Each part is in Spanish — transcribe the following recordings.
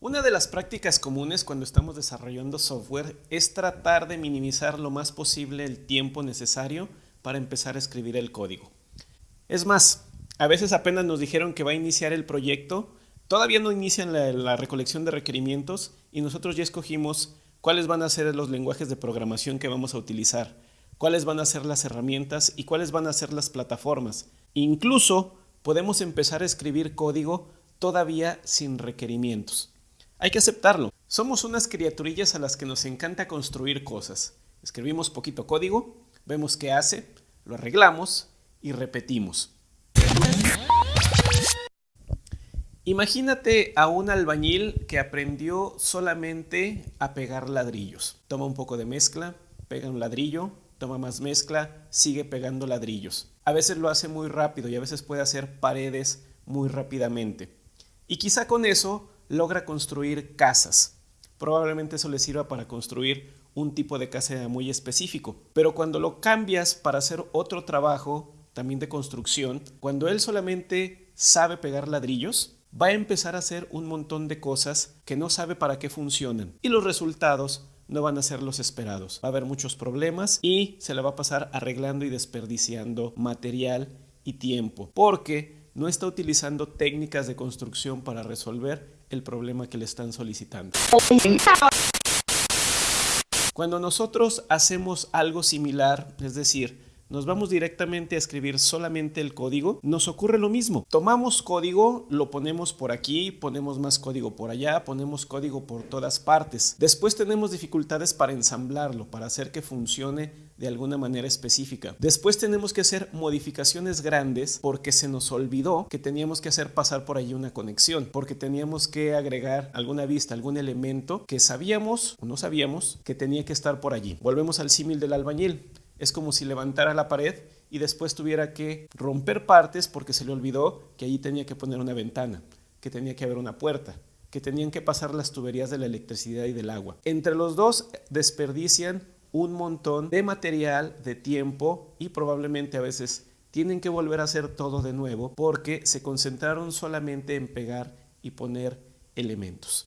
Una de las prácticas comunes cuando estamos desarrollando software es tratar de minimizar lo más posible el tiempo necesario para empezar a escribir el código. Es más, a veces apenas nos dijeron que va a iniciar el proyecto, todavía no inician la, recolección de requerimientos y nosotros ya escogimos cuáles van a ser los lenguajes de programación que vamos a utilizar, cuáles van a ser las herramientas y cuáles van a ser las plataformas. Incluso podemos empezar a escribir código todavía sin requerimientos. Hay que aceptarlo. Somos unas criaturillas a las que nos encanta construir cosas. Escribimos poquito código, vemos qué hace, lo arreglamos y repetimos. Imagínate a un albañil que aprendió solamente a pegar ladrillos. Toma un poco de mezcla, pega un ladrillo, toma más mezcla, sigue pegando ladrillos. A veces lo hace muy rápido y a veces puede hacer paredes muy rápidamente. Y quizá con eso logra construir casas. Probablemente eso le sirva para construir un tipo de casa muy específico. Pero cuando lo cambias para hacer otro trabajo, también de construcción, cuando él solamente sabe pegar ladrillos, va a empezar a hacer un montón de cosas que no sabe para qué funcionan. Y los resultados no van a ser los esperados. Va a haber muchos problemas y se le va a pasar arreglando y desperdiciando material y tiempo. Porque no está utilizando técnicas de construcción para resolver el problema que le están solicitando. Cuando nosotros hacemos algo similar, es decir, nos vamos directamente a escribir solamente el código, nos ocurre lo mismo. Tomamos código, lo ponemos por aquí, ponemos más código por allá, ponemos código por todas partes. Después tenemos dificultades para ensamblarlo, para hacer que funcione de alguna manera específica. Después tenemos que hacer modificaciones grandes porque se nos olvidó que teníamos que hacer pasar por allí una conexión, porque teníamos que agregar alguna vista, algún elemento que sabíamos o no sabíamos que tenía que estar por allí. Volvemos al símil del albañil. Es como si levantara la pared y después tuviera que romper partes porque se le olvidó que allí tenía que poner una ventana, que tenía que haber una puerta, que tenían que pasar las tuberías de la electricidad y del agua. Entre los dos desperdician un montón de material, de tiempo y probablemente a veces tienen que volver a hacer todo de nuevo porque se concentraron solamente en pegar y poner elementos.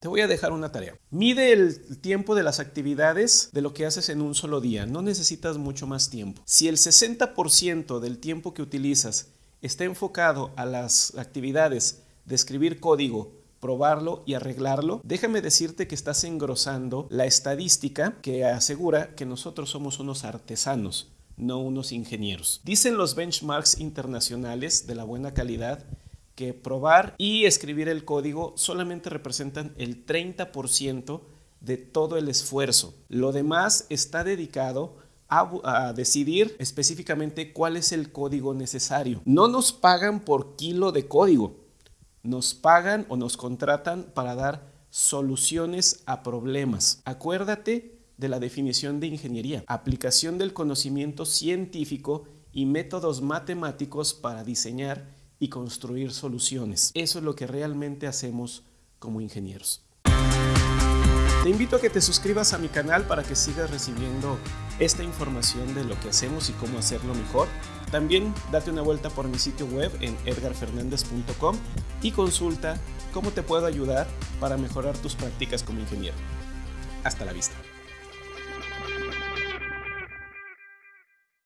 Te voy a dejar una tarea. Mide el tiempo de las actividades de lo que haces en un solo día. No necesitas mucho más tiempo. Si el 60% del tiempo que utilizas está enfocado a las actividades de escribir código, probarlo y arreglarlo, déjame decirte que estás engrosando la estadística que asegura que nosotros somos unos artesanos, no unos ingenieros. Dicen los benchmarks internacionales de la buena calidad que probar y escribir el código solamente representan el 30% de todo el esfuerzo. Lo demás está dedicado a, decidir específicamente cuál es el código necesario. No nos pagan por kilo de código, nos pagan o nos contratan para dar soluciones a problemas. Acuérdate de la definición de ingeniería, aplicación del conocimiento científico y métodos matemáticos para diseñar y construir soluciones. Eso es lo que realmente hacemos como ingenieros. Te invito a que te suscribas a mi canal para que sigas recibiendo esta información de lo que hacemos y cómo hacerlo mejor. También date una vuelta por mi sitio web en edgarfernandez.com y consulta cómo te puedo ayudar para mejorar tus prácticas como ingeniero. Hasta la vista.